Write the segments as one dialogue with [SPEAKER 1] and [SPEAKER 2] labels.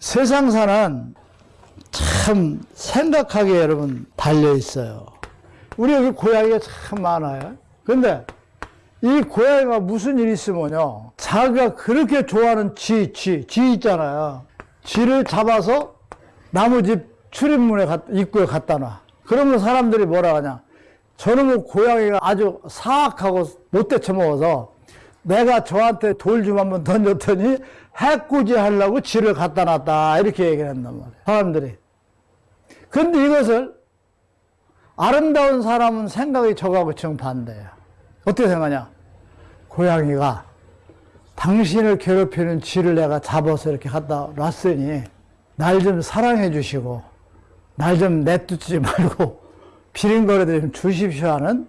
[SPEAKER 1] 세상사는 참 생각하기에 여러분 달려 있어요. 우리 여기 고양이가 참 많아요. 근데 이 고양이가 무슨 일이 있으면요. 자기가 그렇게 좋아하는 쥐, 쥐, 쥐 있잖아요. 쥐를 잡아서 나무 집 출입문에 갖- 입구에 갖다 놔. 그러면 사람들이 뭐라 하냐. 저놈의 고양이가 아주 사악하고 못돼 처먹어서 내가 저한테 돌 좀 한번 던졌더니 해코지 하려고 쥐를 갖다 놨다. 이렇게 얘기를 한단 말이에요. 사람들이. 근데 이것을 아름다운 사람은 생각이 저하고 정반대예요. 어떻게 생각하냐? 고양이가 당신을 괴롭히는 쥐를 내가 잡아서 이렇게 갖다 놨으니 날 좀 사랑해 주시고 날 좀 내쫓지 말고 비린거리들 좀 주십시오 하는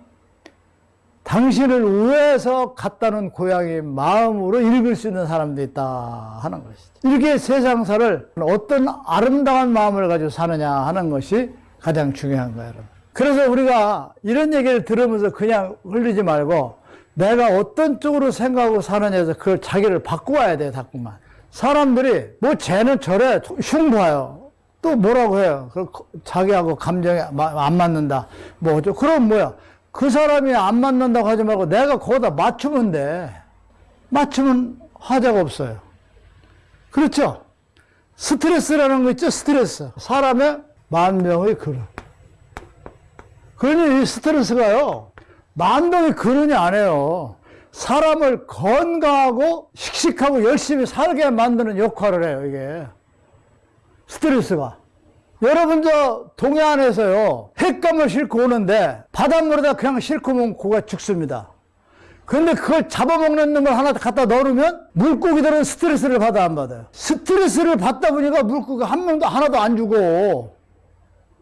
[SPEAKER 1] 당신을 위해서 갖다는 고양이 마음으로 읽을 수 있는 사람도 있다 하는 것이죠. 이렇게 세상사를 어떤 아름다운 마음을 가지고 사느냐 하는 것이 가장 중요한 거예요. 여러분. 그래서 우리가 이런 얘기를 들으면서 그냥 흘리지 말고 내가 어떤 쪽으로 생각하고 사느냐에서 그걸 자기를 바꾸어야 돼요, 자꾸만. 사람들이 뭐 쟤는 저래 흉봐요. 또 뭐라고 해요. 그 자기하고 감정이 마- 안 맞는다. 뭐 어쩌 그럼 뭐야? 그 사람이 안 맞는다고 하지 말고 내가 거기다 맞추면 돼. 맞추면 하자가 없어요. 그렇죠? 스트레스라는 거 있죠? 스트레스. 사람의 만병의 근원. 그러니 이 스트레스가요, 만병의 근원이 아니에요. 사람을 건강하고 씩씩하고 열심히 살게 만드는 역할을 해요, 이게. 스트레스가. 여러분 저 동해안에서요 횟감을 싣고 오는데 바닷물에다 그냥 싣고 오면 고가 죽습니다. 근데 그걸 잡아먹는 걸 하나 갖다 넣으면 물고기들은 스트레스를 받아 안 받아요. 스트레스를 받다 보니까 물고기 한 명도 하나도 안 죽어.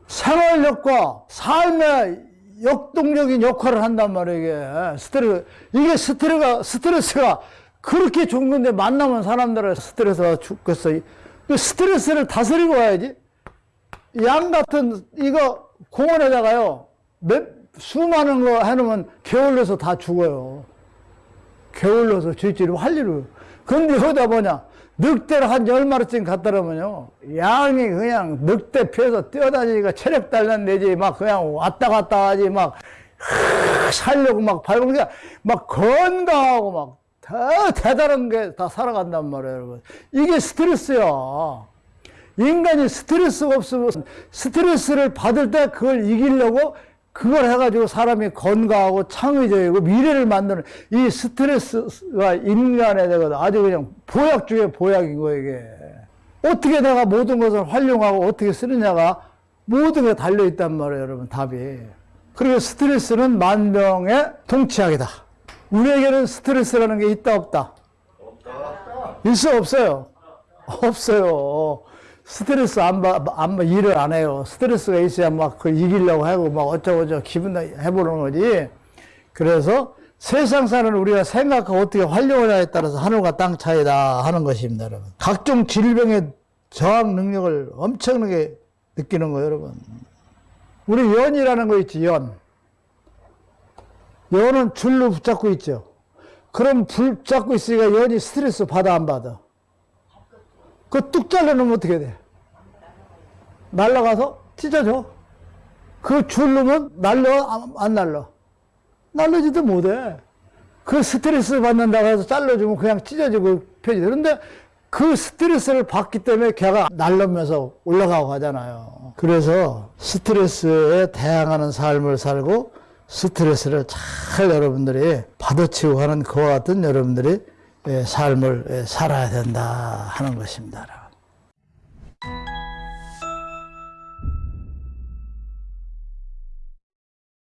[SPEAKER 1] 생활력과 삶의 역동적인 역할을 한단 말이에요, 이게. 스트레스. 이게 스트레스가, 스트레스가 그렇게 좋은 건데 만나면 사람들은 스트레스가 죽겠어. 이 스트레스를 다스리고 와야지. 양 같은 이거 공원에다가요 몇 수많은 거 해놓으면 게을러서 다 죽어요. 게을러서 쥐쥐를 할 일을. 근데 여기다 뭐냐 늑대를 한 열 마리쯤 갖다 놓으면요 양이 그냥 늑대 피해서 뛰어다니니까 체력 달란 내지 막 그냥 왔다 갔다 하지 막 살려고 막 밟으니까 막 건강하고 막더 대단한 게 다 살아간단 말이에요, 여러분. 이게 스트레스야. 인간이 스트레스가 없으면 스트레스를 받을 때 그걸 이기려고 그걸 해가지고 사람이 건강하고 창의적이고 미래를 만드는 이 스트레스가 인간에 대해서 아주 그냥 보약 중에 보약인 거예요, 이게. 어떻게 내가 모든 것을 활용하고 어떻게 쓰느냐가 모든 게 달려있단 말이에요, 여러분, 답이. 그리고 스트레스는 만병의 동치약이다. 우리에게는 스트레스라는 게 있다, 없다? 있어, 없어요? 없어요. 스트레스 안 받, 안, 받- 일을 안 해요. 스트레스가 있어야 막 그 이기려고 하고 막 어쩌고저쩌고 기분 해보는 거지. 그래서 세상 사는 우리가 생각하고 어떻게 활용하냐에 따라서 하늘과 땅 차이다 하는 것입니다, 여러분. 각종 질병의 저항 능력을 엄청나게 느끼는 거예요, 여러분. 우리 연이라는 거 있지, 연. 연은 줄로 붙잡고 있죠. 그럼 붙잡고 있으니까 연이 스트레스 받아, 안 받아? 그뚝 잘라놓으면 어떻게 돼? 날라가서 찢어져. 그 줄르면 날려, 안- 안 날려? 날려지도 못해. 그 스트레스 받는다고 해서 잘라주면 그냥 찢어지고 펴지. 그런데 그 스트레스를 받기 때문에 걔가 날르면서 올라가고 하잖아요. 그래서 스트레스에 대항하는 삶을 살고 스트레스를 잘 여러분들이 받아치고 하는 그와 같은 여러분들이 예, 삶을 예, 살아야 된다 하는 것입니다.